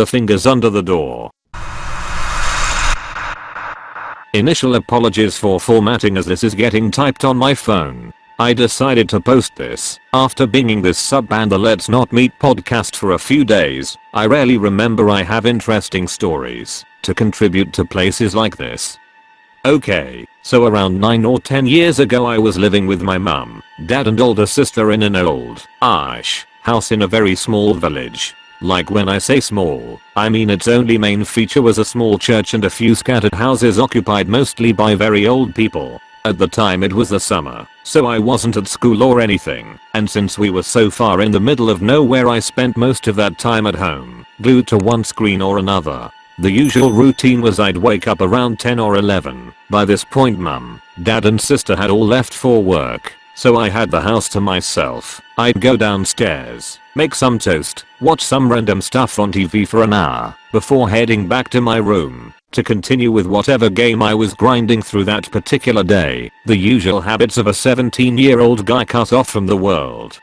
the fingers under the door. Initial apologies for formatting as this is getting typed on my phone. I decided to post this after binging this sub and the Let's Not Meet podcast for a few days. I rarely remember I have interesting stories to contribute to places like this. Okay, so around 9 or 10 years ago I was living with my mum, dad and older sister in an old, ash, house in a very small village. Like when I say small, I mean its only main feature was a small church and a few scattered houses occupied mostly by very old people. At the time it was the summer, so I wasn't at school or anything, and since we were so far in the middle of nowhere I spent most of that time at home, glued to one screen or another. The usual routine was I'd wake up around 10 or 11. By this point mum, dad and sister had all left for work, so I had the house to myself. I'd go downstairs, make some toast, watch some random stuff on TV for an hour, before heading back to my room to continue with whatever game I was grinding through that particular day, the usual habits of a 17 year old guy cut off from the world.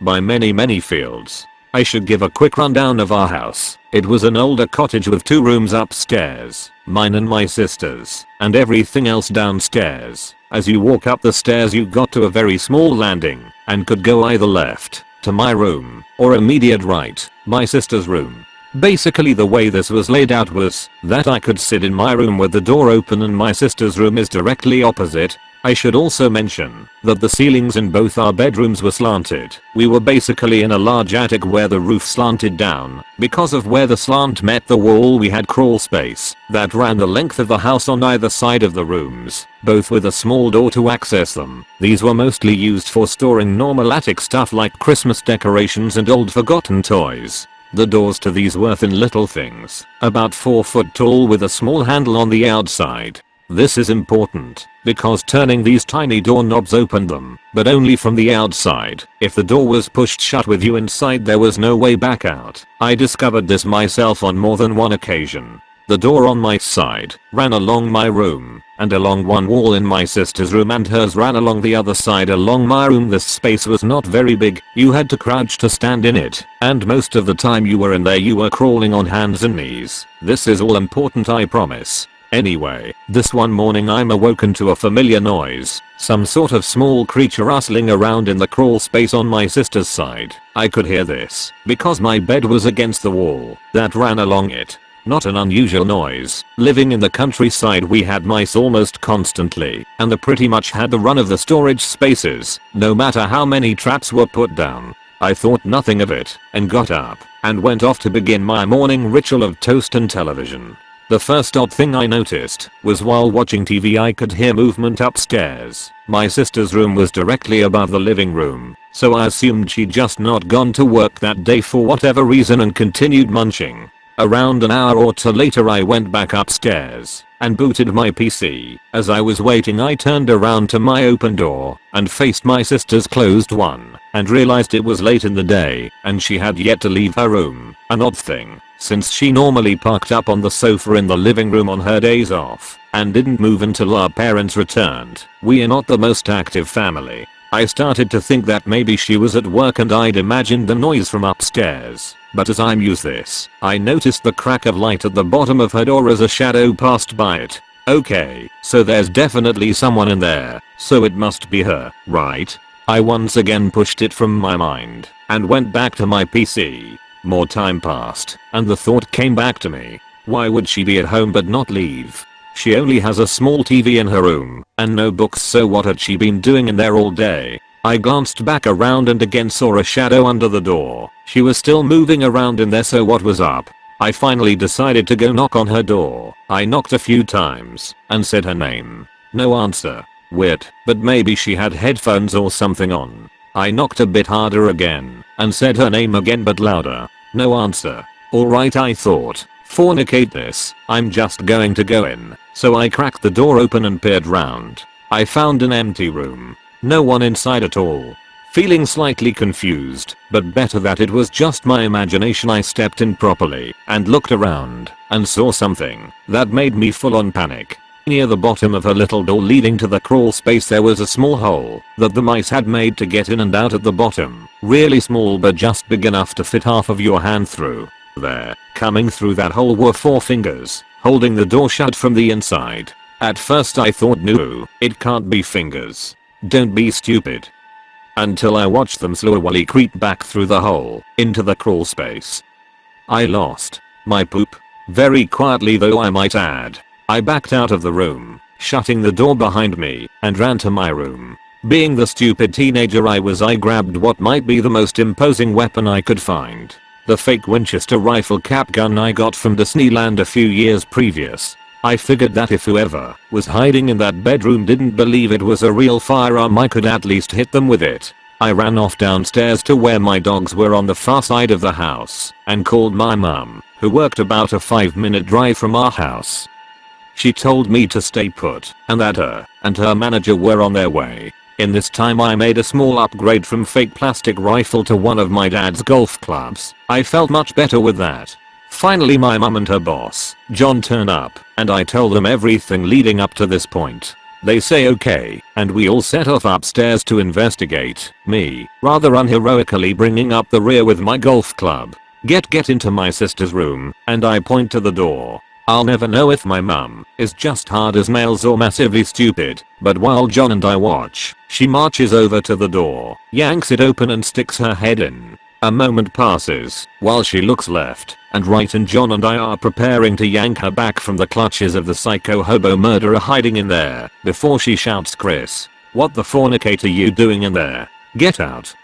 By many many fields. I should give a quick rundown of our house. It was an older cottage with two rooms upstairs, mine and my sister's, and everything else downstairs. As you walk up the stairs you got to a very small landing, and could go either left, to my room, or immediate right, my sister's room. Basically the way this was laid out was that I could sit in my room with the door open and my sister's room is directly opposite. I should also mention that the ceilings in both our bedrooms were slanted. We were basically in a large attic where the roof slanted down. Because of where the slant met the wall we had crawl space that ran the length of the house on either side of the rooms, both with a small door to access them. These were mostly used for storing normal attic stuff like Christmas decorations and old forgotten toys. The doors to these were thin little things, about 4 foot tall with a small handle on the outside. This is important, because turning these tiny doorknobs opened them, but only from the outside. If the door was pushed shut with you inside there was no way back out. I discovered this myself on more than one occasion. The door on my side ran along my room and along one wall in my sister's room and hers ran along the other side along my room this space was not very big, you had to crouch to stand in it, and most of the time you were in there you were crawling on hands and knees. This is all important I promise. Anyway, this one morning I'm awoken to a familiar noise. Some sort of small creature rustling around in the crawl space on my sister's side. I could hear this because my bed was against the wall that ran along it. Not an unusual noise. Living in the countryside we had mice almost constantly and they pretty much had the run of the storage spaces no matter how many traps were put down. I thought nothing of it and got up and went off to begin my morning ritual of toast and television. The first odd thing I noticed was while watching TV I could hear movement upstairs. My sister's room was directly above the living room, so I assumed she'd just not gone to work that day for whatever reason and continued munching. Around an hour or two later I went back upstairs and booted my PC. As I was waiting I turned around to my open door and faced my sister's closed one and realized it was late in the day and she had yet to leave her room. An odd thing since she normally parked up on the sofa in the living room on her days off and didn't move until our parents returned. We are not the most active family. I started to think that maybe she was at work and I'd imagined the noise from upstairs. But as I mused this, I noticed the crack of light at the bottom of her door as a shadow passed by it. Okay, so there's definitely someone in there, so it must be her, right? I once again pushed it from my mind and went back to my PC. More time passed, and the thought came back to me. Why would she be at home but not leave? She only has a small TV in her room, and no books so what had she been doing in there all day? I glanced back around and again saw a shadow under the door. She was still moving around in there so what was up? I finally decided to go knock on her door. I knocked a few times and said her name. No answer. Weird, but maybe she had headphones or something on. I knocked a bit harder again and said her name again but louder. No answer. Alright I thought. Fornicate this. I'm just going to go in. So I cracked the door open and peered round. I found an empty room. No one inside at all. Feeling slightly confused, but better that it was just my imagination I stepped in properly and looked around and saw something that made me full on panic. Near the bottom of her little door leading to the crawl space there was a small hole that the mice had made to get in and out at the bottom. Really small but just big enough to fit half of your hand through. There. Coming through that hole were four fingers, holding the door shut from the inside. At first I thought no, it can't be fingers. Don't be stupid. Until I watched them slowly creep back through the hole, into the crawl space. I lost my poop. Very quietly though I might add. I backed out of the room, shutting the door behind me, and ran to my room. Being the stupid teenager I was I grabbed what might be the most imposing weapon I could find. The fake Winchester rifle cap gun I got from Disneyland a few years previous. I figured that if whoever was hiding in that bedroom didn't believe it was a real firearm I could at least hit them with it. I ran off downstairs to where my dogs were on the far side of the house and called my mum, who worked about a 5 minute drive from our house. She told me to stay put and that her and her manager were on their way. In this time I made a small upgrade from fake plastic rifle to one of my dad's golf clubs. I felt much better with that. Finally my mum and her boss, John turn up, and I tell them everything leading up to this point. They say okay, and we all set off upstairs to investigate, me, rather unheroically bringing up the rear with my golf club. Get get into my sister's room, and I point to the door. I'll never know if my mum is just hard as nails or massively stupid, but while John and I watch, she marches over to the door, yanks it open and sticks her head in. A moment passes, while she looks left and right and John and I are preparing to yank her back from the clutches of the psycho hobo murderer hiding in there, before she shouts Chris, what the fornicate are you doing in there? Get out.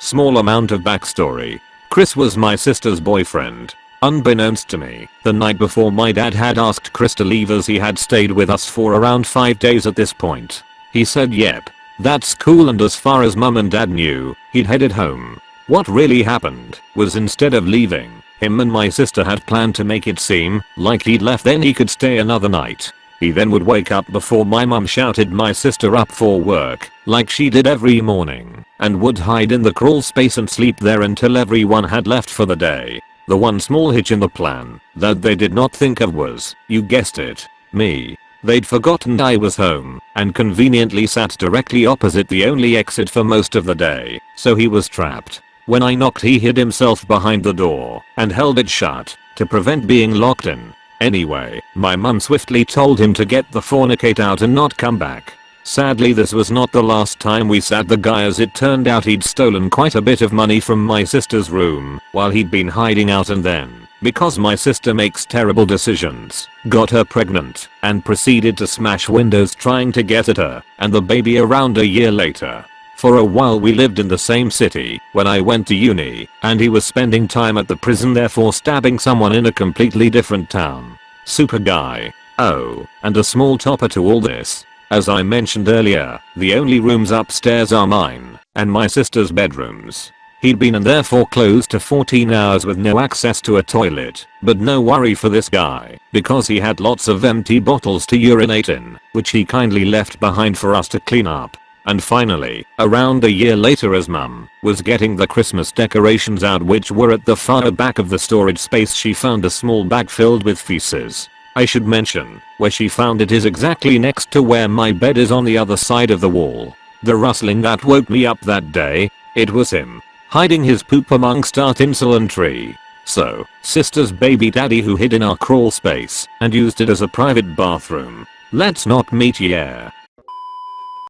Small amount of backstory. Chris was my sister's boyfriend, Unbeknownst to me, the night before my dad had asked Chris to leave as he had stayed with us for around 5 days at this point. He said yep, that's cool and as far as mum and dad knew, he'd headed home. What really happened was instead of leaving, him and my sister had planned to make it seem like he'd left then he could stay another night. He then would wake up before my mum shouted my sister up for work, like she did every morning, and would hide in the crawl space and sleep there until everyone had left for the day. The one small hitch in the plan that they did not think of was, you guessed it, me. They'd forgotten I was home and conveniently sat directly opposite the only exit for most of the day, so he was trapped. When I knocked he hid himself behind the door and held it shut to prevent being locked in. Anyway, my mum swiftly told him to get the fornicate out and not come back. Sadly this was not the last time we sat the guy as it turned out he'd stolen quite a bit of money from my sister's room while he'd been hiding out and then, because my sister makes terrible decisions, got her pregnant and proceeded to smash windows trying to get at her and the baby around a year later. For a while we lived in the same city when I went to uni and he was spending time at the prison therefore stabbing someone in a completely different town. Super guy. Oh, and a small topper to all this as I mentioned earlier, the only rooms upstairs are mine and my sister's bedrooms. He'd been in there for close to 14 hours with no access to a toilet, but no worry for this guy, because he had lots of empty bottles to urinate in, which he kindly left behind for us to clean up. And finally, around a year later as mum was getting the Christmas decorations out which were at the far back of the storage space she found a small bag filled with feces. I should mention, where she found it is exactly next to where my bed is on the other side of the wall. The rustling that woke me up that day, it was him. Hiding his poop amongst our insulin tree. So, sister's baby daddy who hid in our crawl space and used it as a private bathroom. Let's not meet yeah.